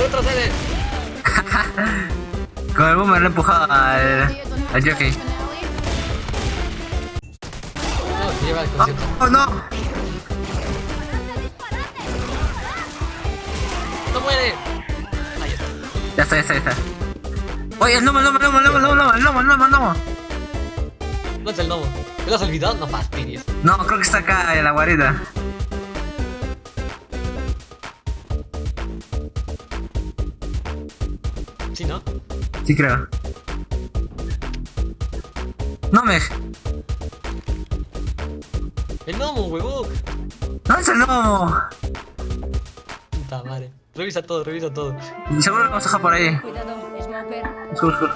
Con el boomer le he empujado al, al jockey. Oh, no, ¡Oh, no! ¡No muere! Ya está, ya está, ya está. ¡Oye, el gnomo, el gnomo, el gnomo, el gnomo, el gnomo, el gnomo, el gnomo! ¿Dónde está el gnomo? ¿Te lo has olvidado? No fastidies. No, creo que está acá en la guarida. ¿Sí, no? Sí, creo. No me. ¡El gnomo, huevón! No es el gnomo. Puta madre. Revisa todo, revisa todo. Seguro lo vamos a dejar por ahí. Cuidado, Smoker.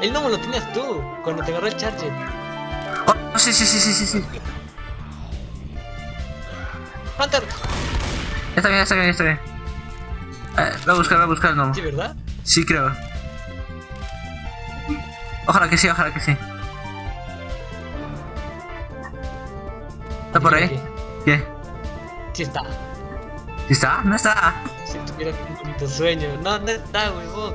El gnomo lo tenías tú, cuando te agarré el charger. Oh, sí, sí, sí, sí, sí, sí. ¡Hunter! Está bien, está bien, está bien. Eh, voy a buscar, voy a buscar el gnomo. ¿Sí, verdad? Sí, creo. Ojalá que sí, ojalá que sí. ¿Está por ahí? ¿Qué? Sí está. ¿Sí está? ¿No está? Si tuviera un bonito sueño. No, no está, huevón.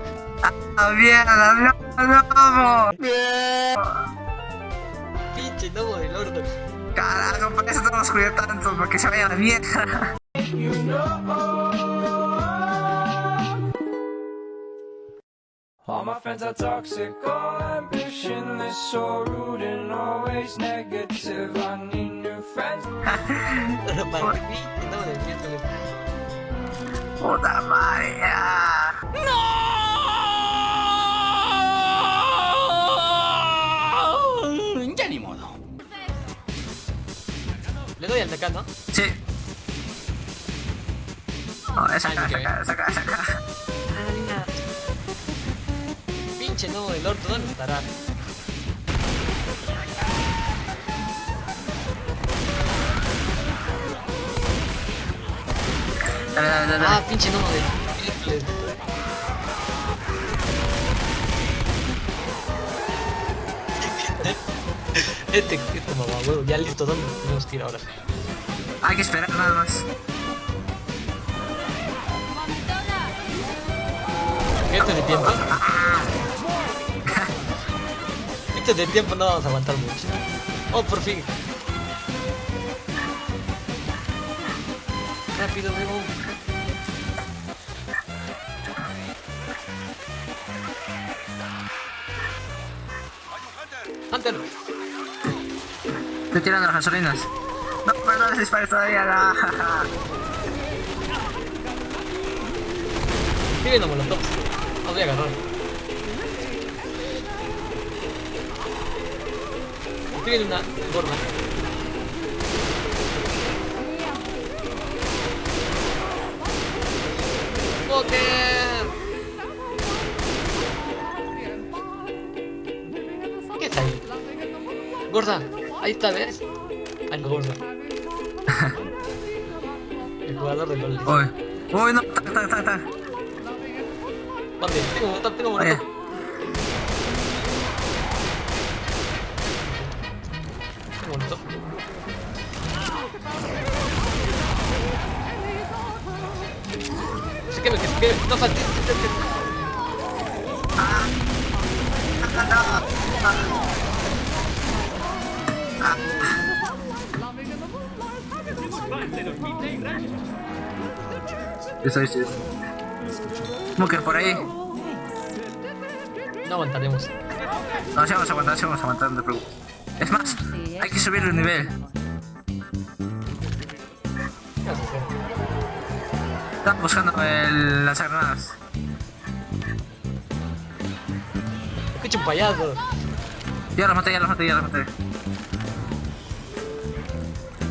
¡Ah, mierda! ¡No, no! Pinche gnomo del orto. Carajo, por eso no los cuidé tanto, para que se vaya a la mierda. All my friends are toxic, all ambitionless, so rude and always negative. I need new friends. Para. Puta madre. ya. Doy al de acá, ¿no? Sí. Esa Ay, acá, qué esa acá, esa acá. Pinche gnomo del orto, ¿dónde estará? Dale, dale, dale. Ah, pinche del miércoles. Este, este mamá, huevo, ya listo, ¿dónde tenemos que ir ahora? Hay que esperar nada más. Esto es de tiempo. Esto es de tiempo, no vamos a aguantar mucho. Oh, por fin. Rápido, huevo. Hunter, Estoy tirando las gasolinas. No, perdón, no dispares todavía. No. estoy viendo molotov. Los voy a agarrar. Estoy viendo una forma. ¿Qué está ahí? Gorda, ahí está, ¿ves? Ay, no, gorda. Oy. Oy, nak tak tak tak tak. Mati, tengok, tak tengok mana. Skip, skip, skip. Tak tak tak tak. Ah. Ah. Ah. Eso, eso, eso. Smoker por ahí. No aguantaremos. No, sí vamos a aguantar, sí vamos a aguantar, no te preocupes. Es más, hay que subir el nivel. ¿Qué? Estamos buscando el lanzagranadas. Escucha un payaso. Ya los maté, ya los maté, ya los maté.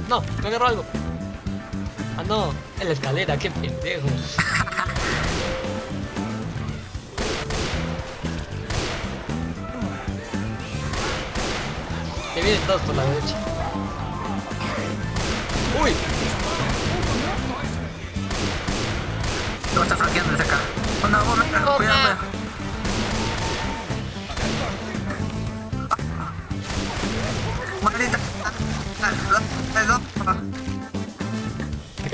No, me agarró algo. Ah, no. En la escalera, qué pendejo. Que vienen todos por la derecha. ¡Uy! Lo está flanqueando desde acá. Oh, no, cuidado,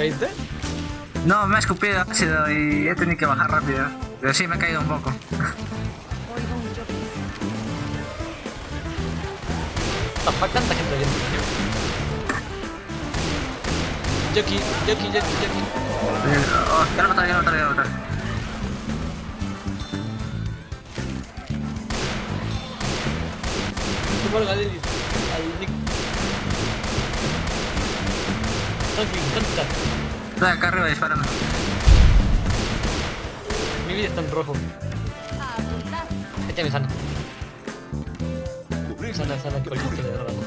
caíste? No, me ha escupido ácido y he tenido que bajar rápido. Pero sí, me he caído un poco. Tampoco tanta gente oyendo. Jockey, jockey, jockey. Eh, Oh, ya lo mataré, ya lo mataré, ya lo al Galil. Al Nick. Estoy acá arriba disparando. Mi vida está en rojo. Échame sana. Sana, sana, que olvidé de ramo.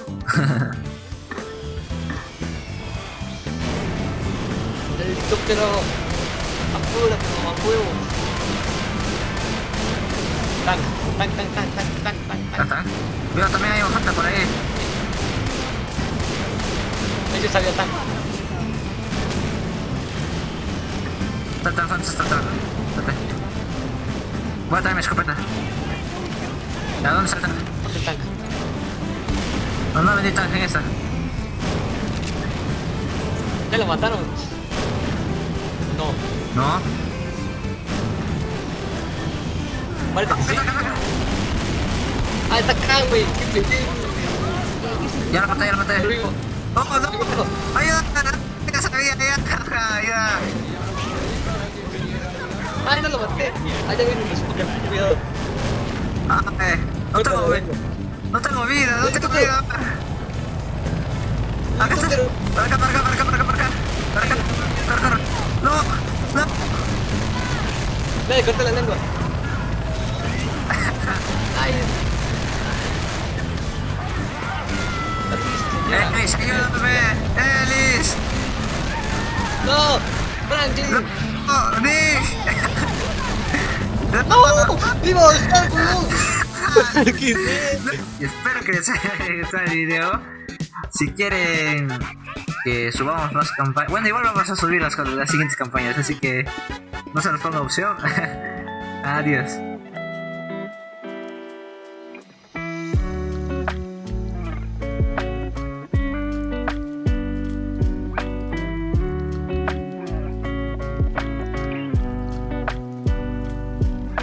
El helicóptero. Apúrate, mamá huevo. Tank, tank, tank, tank, tank, tank, tank, tank. Cuidado, también hay un por ahí. Salió tank. Está el hunter, está. Espérate. Voy a traer mi escopeta. ¿A dónde está el tank? Otro tank. No, no vendí tank en esta. ¿Ya lo mataron? No. No. Vale, que sí. Ah, está acá, güey. Qué pendejo. Ya lo maté, ya lo maté. ¡Oh, no! ¡Ayuda! Ya sabía, ya, ya. Ah, no lo maté. Ya viene un scooter. Cuidado. Ah, eh. No tengo vida. No tengo vida, no tengo vida. Acá está. Para acá, para acá, para acá, para acá, para acá. Para acá, para acá. No, no. Dale, corta la lengua. Ay. Elis, ayúdame. Elis. No, Franklin. No, Nick. No, vivo, espero que les haya gustado el video. Si quieren que subamos más campañas. Bueno, igual vamos a subir las, las siguientes campañas, así que no se nos ponga opción. Adiós.